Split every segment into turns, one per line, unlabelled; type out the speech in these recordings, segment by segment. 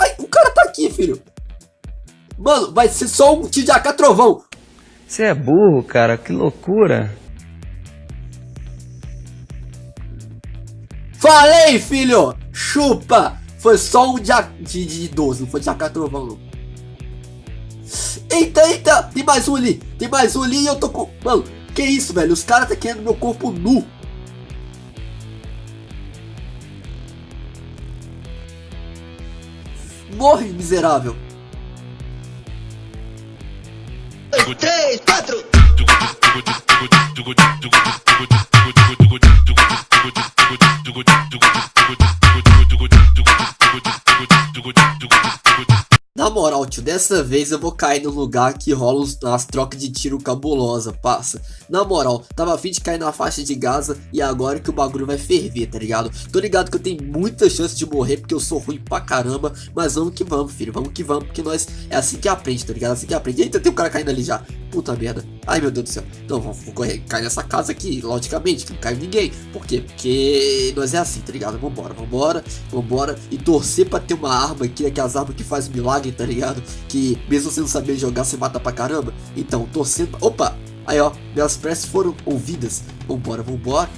Ai, o cara tá aqui, filho. Mano, vai ser só um AK trovão.
Você é burro, cara. Que loucura.
Falei, filho. Chupa. Foi só um de, de, de 12, não foi AK trovão, não. Eita, eita. Tem mais um ali. Tem mais um ali e eu tô com... Mano, que isso, velho? Os caras tá querendo meu corpo nu. Morre, miserável!
Três,
quatro! Moral, tio, dessa vez eu vou cair no lugar que rolam as trocas de tiro cabulosa, passa. Na moral, tava afim de cair na faixa de Gaza e agora que o bagulho vai ferver, tá ligado? Tô ligado que eu tenho muita chance de morrer porque eu sou ruim pra caramba, mas vamos que vamos, filho, vamos que vamos, porque nós é assim que aprende, tá ligado? É assim que aprende. Eita, tem um cara caindo ali já. Puta merda. Ai, meu Deus do céu. Então, vamos correr. Cai nessa casa aqui, logicamente, que não cai ninguém. Por quê? Porque nós é assim, tá ligado? Vambora, vambora, vambora. E torcer pra ter uma arma aqui, aquelas armas que faz milagre, tá ligado? Que mesmo você não saber jogar, você mata pra caramba. Então, torcendo... Opa! Aí, ó. Minhas preces foram ouvidas. Vambora, vambora.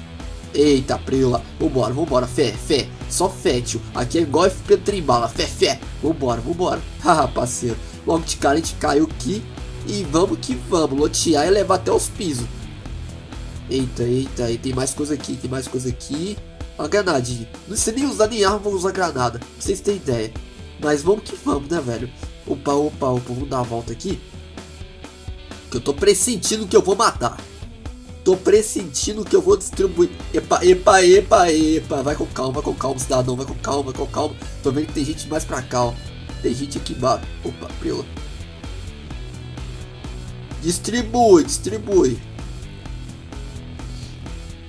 Eita, preula. Vambora, vambora. Fé, fé. Só fé, tio. Aqui é igual FP Trembala. Fé, fé. Vambora, vambora. Haha, parceiro. Logo de cara a gente caiu aqui. E vamos que vamos, lotear e levar até os pisos. Eita, eita, e tem mais coisa aqui, tem mais coisa aqui. Uma granadinha. Não sei nem usar nem arma, vou usar granada. Pra vocês terem ideia. Mas vamos que vamos, né, velho? Opa, opa, opa, vamos dar a volta aqui. Que eu tô pressentindo que eu vou matar. Tô pressentindo que eu vou distribuir. Epa, epa, epa, epa. Vai com calma, com calma, cidadão. Vai com calma, com calma. Tô vendo que tem gente mais pra cá, ó. Tem gente aqui embaixo. Opa, prila. Distribui, distribui.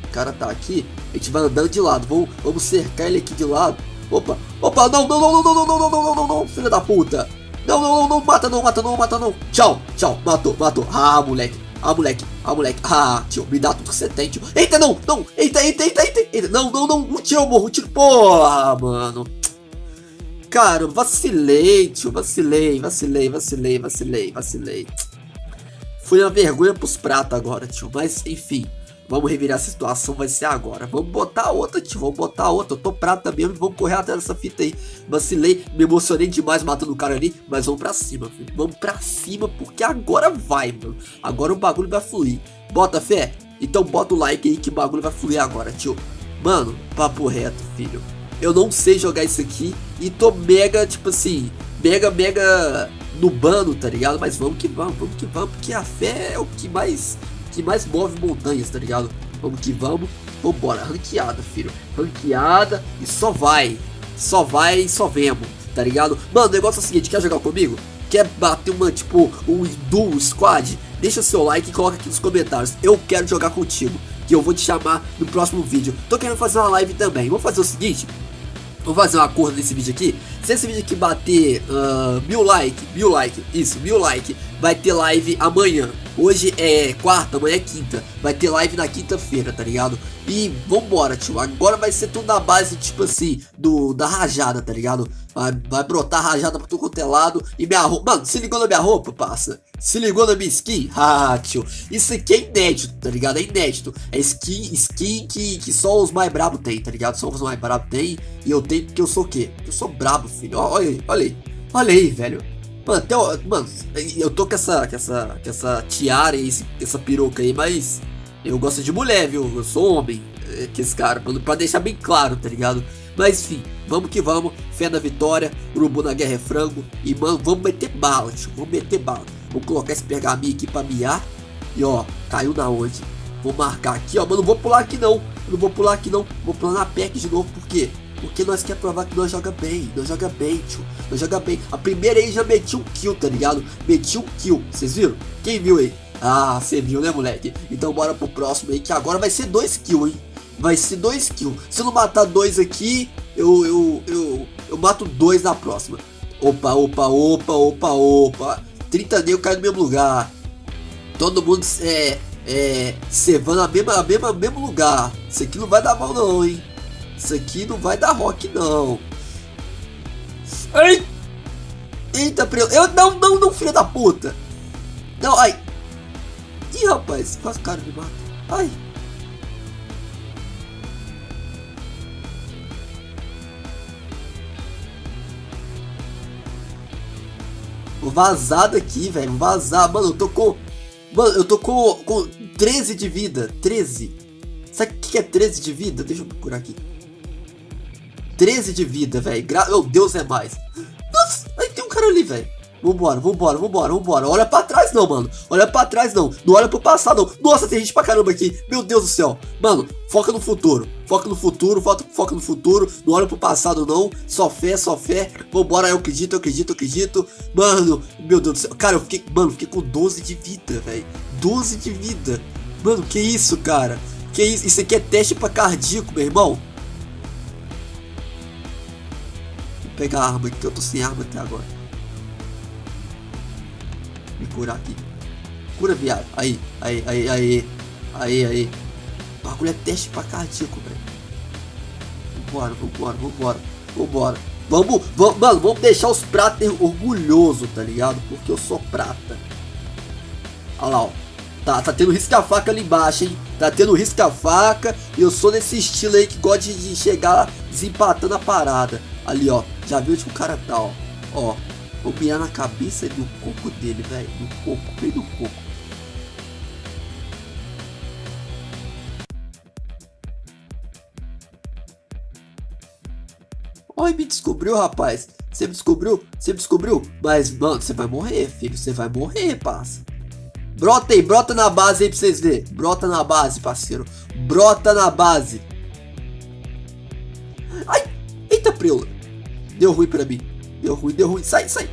O cara tá aqui. A gente vai andando de lado. Vamos, vamos cercar ele aqui de lado. Opa, opa, não, não, não, não, não, não, não, não, não, não, filha da puta. Não, não, não, não, mata não, mata não, mata não. Tchau, tchau, matou, matou. Ah, moleque. Ah, moleque. Ah, moleque. Ah, tio, me dá tudo que você tem, tio. Eita, não, não. Eita, eita, eita, eita. eita. Não, não, não. Um tiro morro, um tiro. Porra, mano. Cara, vacilei, tio. Vacilei, vacilei, vacilei, vacilei, vacilei. Foi uma vergonha pros pratos agora, tio. Mas, enfim. Vamos revirar a situação, vai ser agora. Vamos botar outra, tio. Vamos botar outra. Eu tô prata mesmo. Vamos correr atrás dessa fita aí. Vacilei, me emocionei demais matando o cara ali. Mas vamos pra cima, filho. Vamos pra cima, porque agora vai, mano. Agora o bagulho vai fluir. Bota fé? Então bota o like aí que o bagulho vai fluir agora, tio. Mano, papo reto, filho. Eu não sei jogar isso aqui. E tô mega, tipo assim, mega, mega nubando, tá ligado? Mas vamos que vamos, vamos que vamos, porque a fé é o que mais que mais move montanhas, tá ligado? Vamos que vamos, vambora, ranqueada, filho. Ranqueada e só vai. Só vai e só vemos, tá ligado? Mano, o negócio é o seguinte, quer jogar comigo? Quer bater uma, tipo, um duo squad? Deixa seu like e coloca aqui nos comentários. Eu quero jogar contigo, que eu vou te chamar no próximo vídeo. Tô querendo fazer uma live também. Vou fazer o seguinte, Vou fazer um acordo nesse vídeo aqui. Se esse vídeo aqui bater uh, mil like, mil like, isso, mil like, vai ter live amanhã. Hoje é quarta, amanhã é quinta. Vai ter live na quinta-feira, tá ligado? E vambora, tio. Agora vai ser tudo na base, tipo assim, do da rajada, tá ligado? Vai, vai brotar rajada pra todo quanto é lado. E minha roupa. Mano, se ligou na minha roupa, passa? Se ligou na minha skin? Ah, tio. Isso aqui é inédito, tá ligado? É inédito. É skin, skin que, que só os mais brabos tem, tá ligado? Só os mais brabos tem. E eu tenho porque eu sou o quê? Eu sou brabo, filho. Olha aí, olha aí. Olha aí, velho. Mano, até, mano, eu tô com essa, com essa, com essa tiara e essa peruca aí, mas eu gosto de mulher, viu? Eu sou homem, é, que esse cara, mano, pra deixar bem claro, tá ligado? Mas enfim, vamos que vamos, fé na vitória, urubu na guerra é frango, e mano, vamos meter bala, tio, vamos meter bala. Vou colocar esse pergaminho aqui pra miar, e ó, caiu na onde? Vou marcar aqui, ó, mas não vou pular aqui não, não vou pular aqui não, vou pular na PEC de novo, por quê? Porque nós quer provar que nós joga bem, nós joga bem, tio. Nós joga bem. A primeira aí já meti um kill, tá ligado? Meti um kill. Vocês viram? Quem viu aí? Ah, você viu, né, moleque? Então bora pro próximo aí, que agora vai ser dois kills, hein? Vai ser dois kills. Se eu não matar dois aqui, eu, eu, eu, eu mato dois na próxima. Opa, opa, opa, opa, opa. 30 negros cai no mesmo lugar. Todo mundo é, é, cevando a mesma, a mesma, mesmo lugar. Isso aqui não vai dar mal não, hein? Isso aqui não vai dar rock não. Ai! Eita, prelo. Eu não, não, não, filho da puta. Não, ai. Ih, rapaz, quase o cara me mata. Ai. Vou vazar daqui, velho. Vou vazar. Mano, eu tô com... Mano, eu tô com, com 13 de vida. 13. Sabe o que é 13 de vida? Deixa eu procurar aqui. 13 de vida, velho. Gra... Meu Deus, é mais. Nossa, aí tem um cara ali, velho. Vambora, vambora, vambora, vambora. Olha pra trás não, mano. Olha pra trás não. Não olha pro passado não. Nossa, tem gente pra caramba aqui. Meu Deus do céu. Mano, foca no futuro. Foca no futuro, foca, foca no futuro. Não olha pro passado não. Só fé, só fé. Vambora, eu acredito, eu acredito, eu acredito. Mano, meu Deus do céu. Cara, eu fiquei, mano, fiquei com 12 de vida, velho. 12 de vida. Mano, que isso, cara? Que isso? Isso aqui é teste pra cardíaco, meu irmão. Pegar a arma aqui, eu tô sem arma até agora me curar aqui. Cura, viado. Aí, aí, aí, aí. Aí, aí. O bagulho é teste pra cardíaco, velho. Vambora, vambora, vambora. Vambora. Vamos, vamos, mano, vamos deixar os pratas orgulhosos, tá ligado? Porque eu sou prata. Olha lá, ó. Tá, tá tendo risca-faca ali embaixo, hein? Tá tendo risca-faca. E eu sou desse estilo aí que gosta de chegar desempatando a parada. Ali, ó. Já viu onde o cara tá, ó. Ó, Vou mirar na cabeça do coco dele, velho. No coco, bem no coco. Oi, me descobriu, rapaz. Você me descobriu? Você me descobriu? Mas, mano, você vai morrer, filho. Você vai morrer, passa. Brota aí, brota na base aí pra vocês verem. Brota na base, parceiro. Brota na base. Ai, eita, preula. Deu ruim pra mim. Deu ruim, deu ruim. Sai, sai.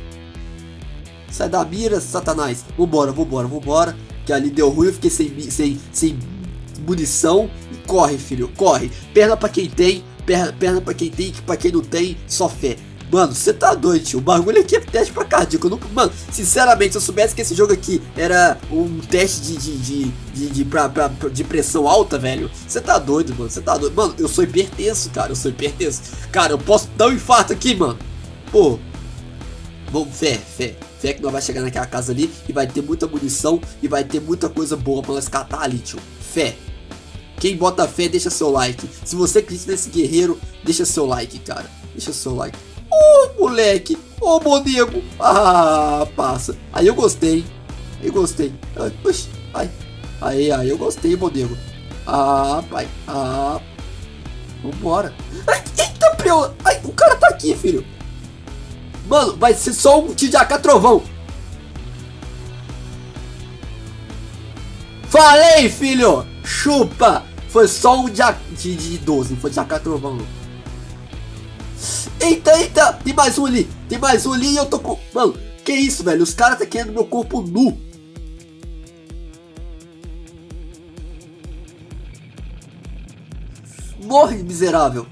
Sai da mira, satanás. Vambora, vambora, vambora. Que ali deu ruim, eu fiquei sem, sem, sem munição. E corre, filho, corre. Perna pra quem tem, perna, perna pra quem tem, que pra quem não tem, só fé. Mano, você tá doido, tio. O bagulho aqui é teste pra cardíaco. Mano, sinceramente, se eu soubesse que esse jogo aqui era um teste de, de, de, de, de, pra, pra, de pressão alta, velho. Você tá doido, mano. Você tá doido. Mano, eu sou hipertenso, cara. Eu sou hipertenso. Cara, eu posso dar um infarto aqui, mano. Pô. Vamos, fé, fé. Fé que nós vai chegar naquela casa ali e vai ter muita munição e vai ter muita coisa boa pra nós catar ali, tio. Fé. Quem bota fé, deixa seu like. Se você acredita nesse guerreiro, deixa seu like, cara. Deixa seu like. Ô, oh, moleque. Ô, oh. Ah, passa. Aí eu gostei. Eu gostei. Ai, puxa. Ai. Aí, aí eu gostei, bonego. Ah, pai. Ah. Vambora. Ai, eita, preu. Ai, o cara tá aqui, filho. Mano, vai ser só um AK trovão. Falei, filho. Chupa. Foi só um de, de, de 12, não foi AK trovão. Não. Eita, eita. Tem mais um ali. Tem mais um ali e eu tô com... Mano, que isso, velho? Os caras tá querendo meu corpo nu. Morre, miserável.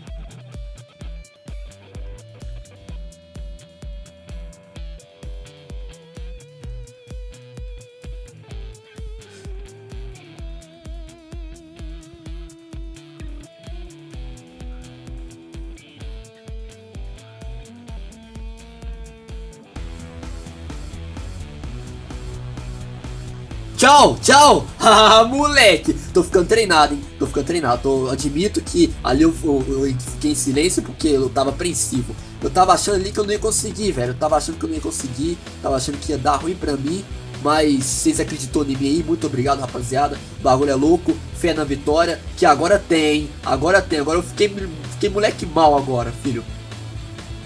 Tchau, tchau! Ah, moleque! Tô ficando treinado, hein? Tô ficando treinado. Tô, admito que ali eu, eu, eu, fiquei em silêncio porque eu tava apreensivo. Eu tava achando ali que eu não ia conseguir, velho. Eu tava achando que eu não ia conseguir. Tava achando que ia dar ruim pra mim. Mas vocês acreditou em mim aí. Muito obrigado, rapaziada. O bagulho é louco. Fé na vitória. Que agora tem. Agora tem. Agora eu fiquei, fiquei moleque mal agora, filho.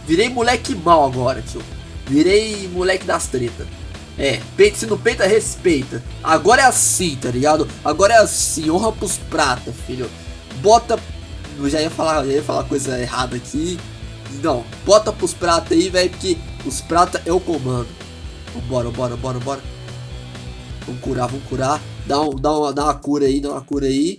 Virei moleque mal agora, tio. Virei moleque das tretas. É, peito, se não peita, respeita. Agora é assim, tá ligado? Agora é assim, honra pros prata, filho. Bota. Eu já ia falar, já ia falar coisa errada aqui. Não, bota pros prata aí, velho, porque os prata é o comando. Bora, bora, bora, bora. Vamos curar, vamos curar. Dá, um, dá, uma, dá uma cura aí, dá uma cura aí.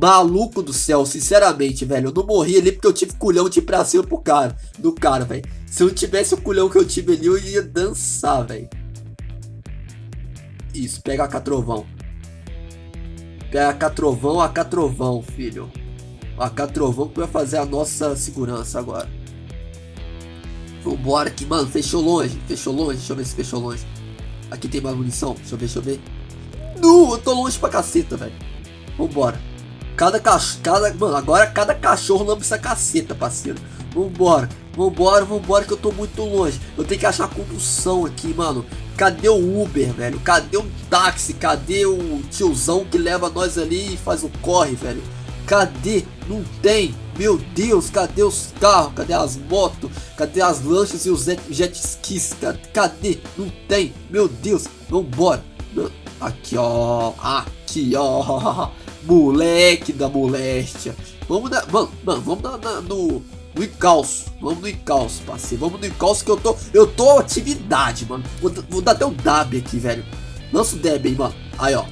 Maluco do céu, sinceramente, velho. Eu não morri ali porque eu tive culhão de ir pra cima pro cara. Do cara, velho. Se eu tivesse o culhão que eu tive ali, eu ia dançar, velho. Isso, pega a Catrovão. Pega a Catrovão, a Catrovão, filho. A Catrovão que vai fazer a nossa segurança agora. Vambora aqui, mano. Fechou longe. Fechou longe. Deixa eu ver se fechou longe. Aqui tem mais munição. Deixa eu ver, deixa eu ver. Nu, eu tô longe pra caceta, velho. Vambora. Cada cachorro. Cada, mano, agora cada cachorro lambe essa caceta, parceiro. Vambora. Vambora, vambora, que eu tô muito longe. Eu tenho que achar condução aqui, mano. Cadê o Uber, velho? Cadê o táxi? Cadê o tiozão que leva nós ali e faz o corre, velho? Cadê? Não tem. Meu Deus, cadê os carros? Cadê as motos? Cadê as lanchas e os jet skis? Cadê? Não tem. Meu Deus, vambora. Aqui, ó. Aqui, ó. Moleque da moléstia. Vamos na, mano, mano vamos na, no, no encalço. Vamos no encalço, parceiro. Vamos no encalço que eu tô. Eu tô atividade, mano. Vou, vou dar até um dab aqui, velho. Lança o dab aí, mano. Aí, ó.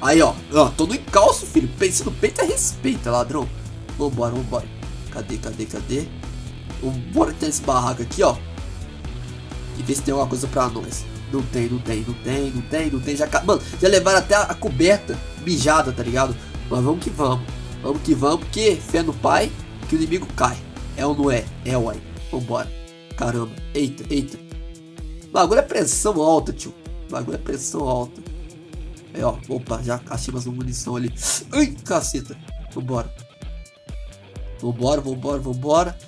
Aí, ó. ó tô no encalço, filho. Pense no peito é respeito, ladrão. Vambora, vambora. Cadê, cadê, cadê? Vambora ter esse barraco aqui, ó. E ver se tem alguma coisa pra nós. Não tem, não tem, não tem, não tem, não tem. Já, mano, já levaram até a coberta mijada, tá ligado? Mas vamos que vamos. Vamos que vamos, porque fé no pai que o inimigo cai. É ou não é? É, uai. Vambora. Caramba. Eita, eita. Bagulho é pressão alta, tio. Bagulho é pressão alta. É, ó. Opa, já achei mais uma munição ali. Ai, caceta. Vambora. Vambora, vambora, vambora.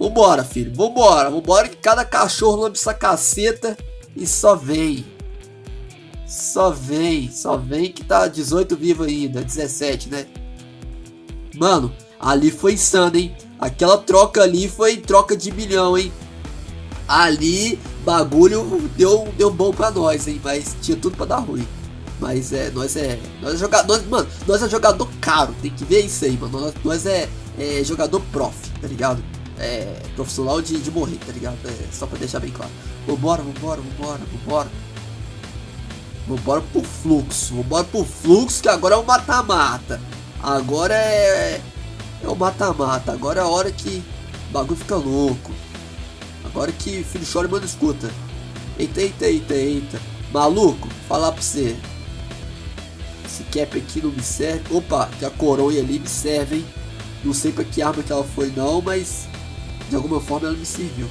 Vambora, filho. Vambora. Vambora que cada cachorro lambe essa caceta e só vem. Só vem. Só vem que tá 18 vivo ainda. 17, né? Mano, ali foi insano, hein? Aquela troca ali foi troca de milhão, hein? Ali, bagulho deu, deu bom pra nós, hein? Mas tinha tudo pra dar ruim. Mas é, nós é. Nós é jogador. Mano, nós é jogador caro. Tem que ver isso aí, mano. Nós, nós é, é jogador prof, tá ligado? É profissional de, de morrer, tá ligado? É, só pra deixar bem claro. Vambora, vambora, vambora, vambora. Vambora pro fluxo. Vambora pro fluxo que agora é o mata-mata. Agora é. É o mata-mata. Agora é a hora que o bagulho fica louco. Agora que filho chora mano escuta. Eita, eita, eita, eita. Maluco, falar pra você. Esse cap aqui não me serve. Opa, que a coronha ali me serve, hein? Não sei pra que arma que ela foi não, mas de alguma forma ela me serviu.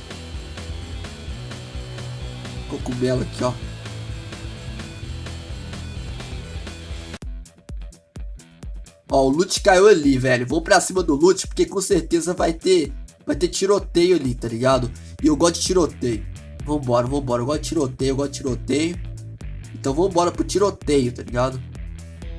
Cogumelo aqui, ó. Ó, o loot caiu ali, velho. Vou pra cima do loot, porque com certeza vai ter vai ter tiroteio ali, tá ligado? E eu gosto de tiroteio. Vambora, vambora. Eu gosto de tiroteio, eu gosto de tiroteio. Então vambora pro tiroteio, tá ligado?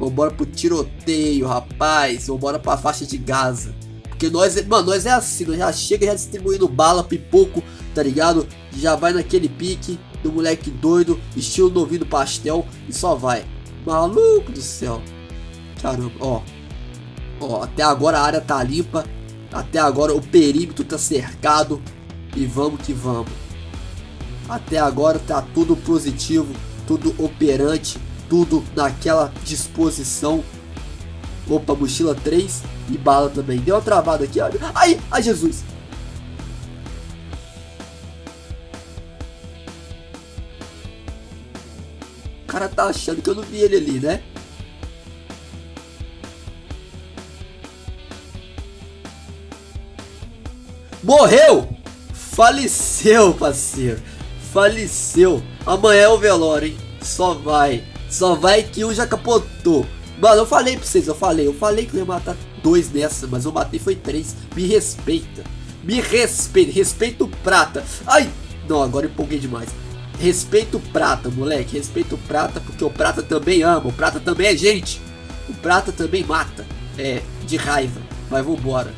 Vambora pro tiroteio, rapaz. Vambora pra faixa de Gaza. Porque nós, mano, nós é assim, nós já chega já distribuindo bala, pipoco, tá ligado? Já vai naquele pique do moleque doido, estilo novinho do pastel e só vai. Maluco do céu. Caramba, ó. Ó, até agora a área tá limpa. Até agora o perímetro tá cercado. E vamos que vamos. Até agora tá tudo positivo, tudo operante, tudo naquela disposição. Opa, mochila 3 e bala também. Deu uma travada aqui, olha. Ai, ai Jesus. O cara tá achando que eu não vi ele ali, né? Morreu! Faleceu, parceiro. Faleceu. Amanhã é o velório, hein? Só vai. Só vai que um já capotou. Mano, eu falei pra vocês, eu falei. Eu falei que eu ia matar dois nessa, mas eu matei foi três. Me respeita. Me respeita. Respeito prata. Ai! Não, agora empolguei demais. Respeito prata, moleque. Respeito prata, porque o prata também ama. O prata também é gente. O prata também mata. É, de raiva. Mas vambora.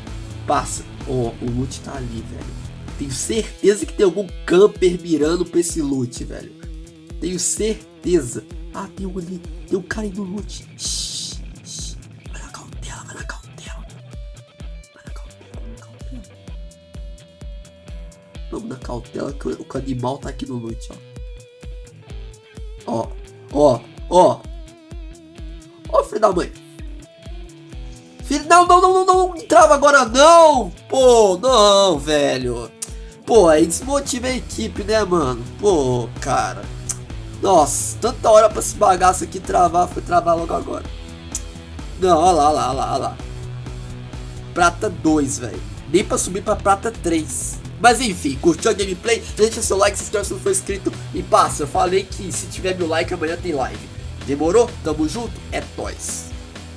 Passa. Ó, oh, o loot tá ali, velho. Tenho certeza que tem algum camper mirando pra esse loot, velho. Tenho certeza. Ah, tem um ali. Tem um cara aí no loot. Shhh, shhh. Vai na cautela, vai na cautela. Vai na cautela, vai na cautela. Vamos na cautela que o, o animal tá aqui no loot, ó. Ó, ó, ó. Ó, filho da mãe. Filho, não, não, não, não, entrava agora não. Pô, não, velho. Pô, aí desmotiva a equipe, né, mano? Pô, cara. Nossa, tanta hora pra esse bagaço aqui travar, foi travar logo agora. Não, olha lá, olha lá, olha lá. Prata 2, velho. Nem pra subir pra prata 3. Mas enfim, curtiu a gameplay? Deixa seu like, se inscreve se não for inscrito e passa. Eu falei que se tiver mil likes amanhã tem live. Demorou? Tamo junto? É nóis.